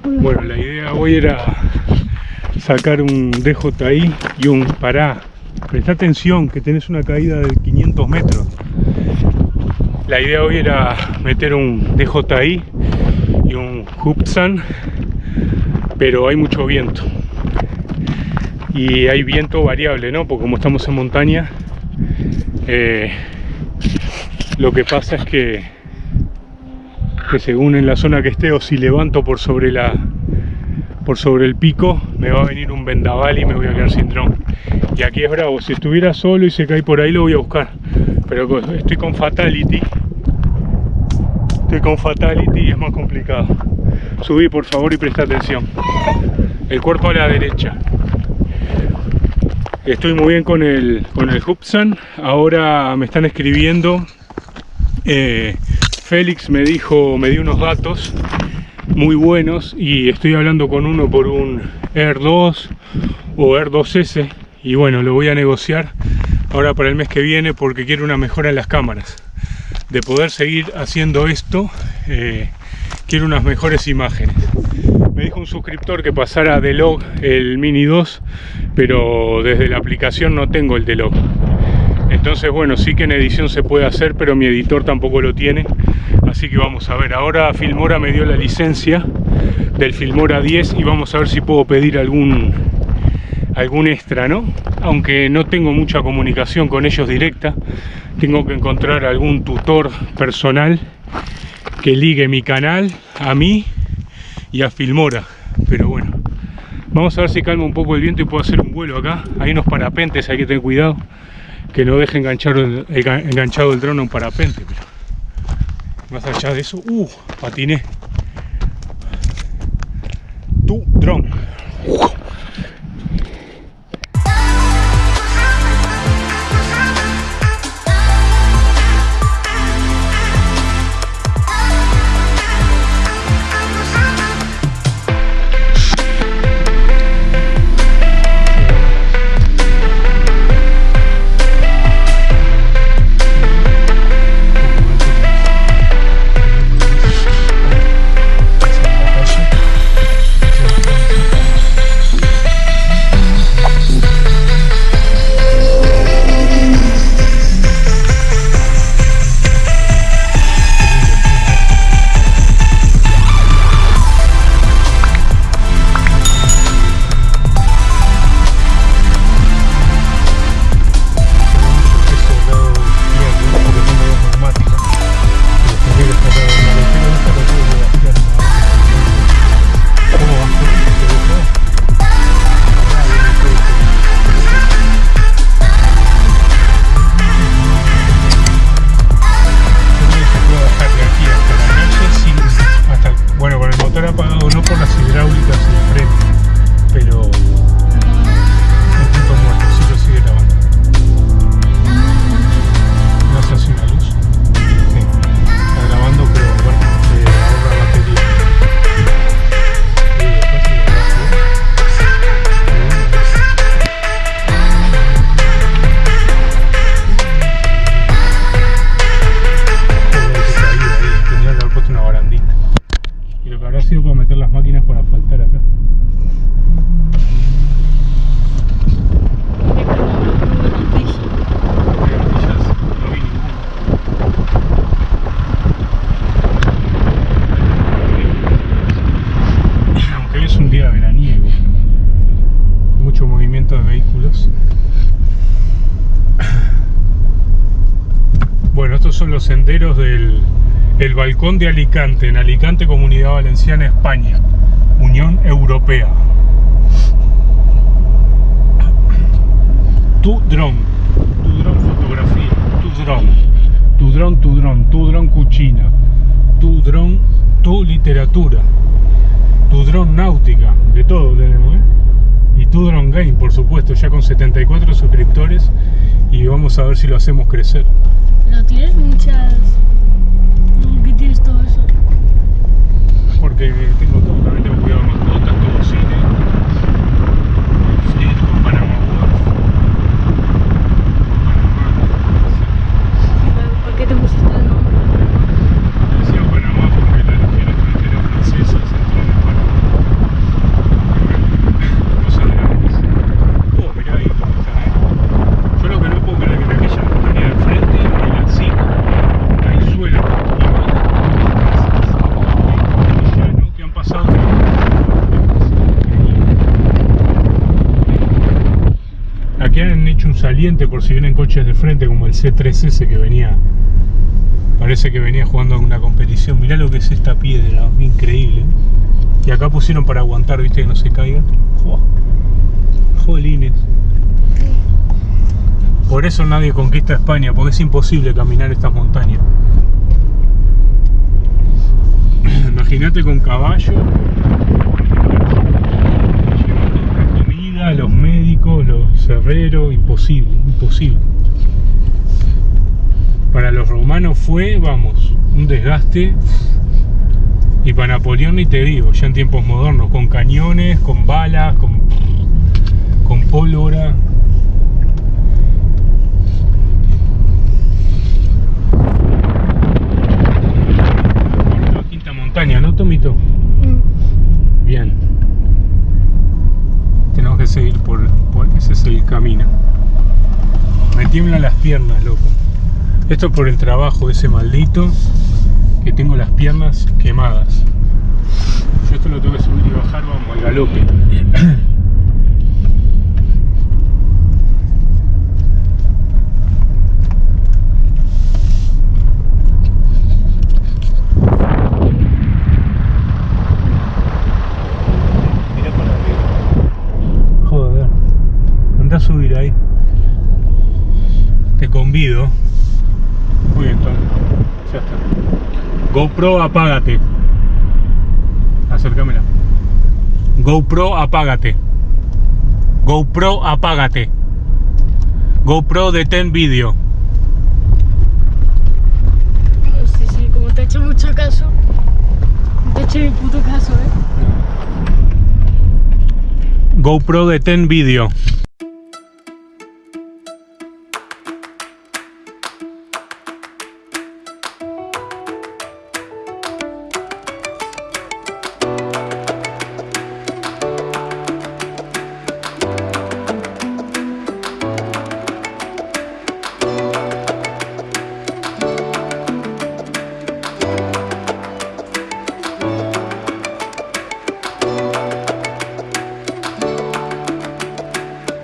Bueno, la idea hoy era sacar un DJI y un pará. Presta atención que tenés una caída de 500 metros. La idea hoy era meter un DJI y un Hubsan, pero hay mucho viento. Y hay viento variable, ¿no? Porque como estamos en montaña, eh, lo que pasa es que, según en la zona que esté o si levanto por sobre la por sobre el pico me va a venir un vendaval y me voy a quedar sin dron. Y aquí es bravo, si estuviera solo y se cae por ahí lo voy a buscar. Pero estoy con Fatality. Estoy con Fatality y es más complicado. Subí por favor y presta atención. El cuerpo a la derecha. Estoy muy bien con el, con el Hubsan. Ahora me están escribiendo eh, Félix me dijo, me dio unos datos muy buenos y estoy hablando con uno por un Air 2 o Air 2S y bueno, lo voy a negociar ahora para el mes que viene porque quiero una mejora en las cámaras. De poder seguir haciendo esto eh, quiero unas mejores imágenes. Me dijo un suscriptor que pasara de log el Mini 2 pero desde la aplicación no tengo el de log entonces bueno sí que en edición se puede hacer pero mi editor tampoco lo tiene. Así que vamos a ver. Ahora Filmora me dio la licencia del Filmora 10 y vamos a ver si puedo pedir algún algún extra no aunque no tengo mucha comunicación con ellos directa tengo que encontrar algún tutor personal que ligue mi canal a mí y a Filmora. Pero bueno vamos a ver si calma un poco el viento y puedo hacer un vuelo acá. Hay unos parapentes hay que tener cuidado que no deje enganchar el, enganchado el dron a un parapente. Pero más allá de eso, uh, patiné. Tu dron. Senderos del el balcón de Alicante, en Alicante, Comunidad Valenciana, España, Unión Europea. Tu dron, tu dron fotografía, tu dron, tu dron, tu dron, tu dron cuchina, tu dron, tu literatura, tu dron náutica, de todo tenemos, ¿eh? Y tu dron game, por supuesto, ya con 74 suscriptores y vamos a ver si lo hacemos crecer. ¿No tienes muchas... ¿Por qué tienes todo eso? Porque tengo todo, también tengo cuidado de mascotas, todo cine. Sí, con Panamá ¿Por qué te pusiste el nombre? Decía Panamá porque la legión extranjera francesa se entró en Panamá. Saliente por si vienen coches de frente como el C3S que venía parece que venía jugando en una competición. Mirá lo que es esta piedra increíble. Y acá pusieron para aguantar viste que no se caiga. Jolines. Por eso nadie conquista España porque es imposible caminar estas montañas. Imagínate con caballo los médicos los herreros imposible imposible para los romanos fue, vamos, un desgaste. Y para Napoleón ni te digo, ya en tiempos modernos, con cañones, con balas, con pólvora. La quinta montaña, ¿no, Tomito? Mm. Bien. Tenemos que seguir por, por ese es el camino. Me tiemblan las piernas, loco. Esto es por el trabajo ese maldito que tengo las piernas quemadas. Yo esto lo tengo que subir y bajar, vamos, al galope. Mirá para arriba. Joder. Anda a subir ahí. Convido. Muy bien, Tom. Ya está. GoPro, apágate. Acércamela. GoPro, apágate. GoPro, apágate. GoPro, detén vídeo. Sí, sí, como te he hecho mucho caso. Te he hecho mi puto caso, eh. GoPro, detén vídeo.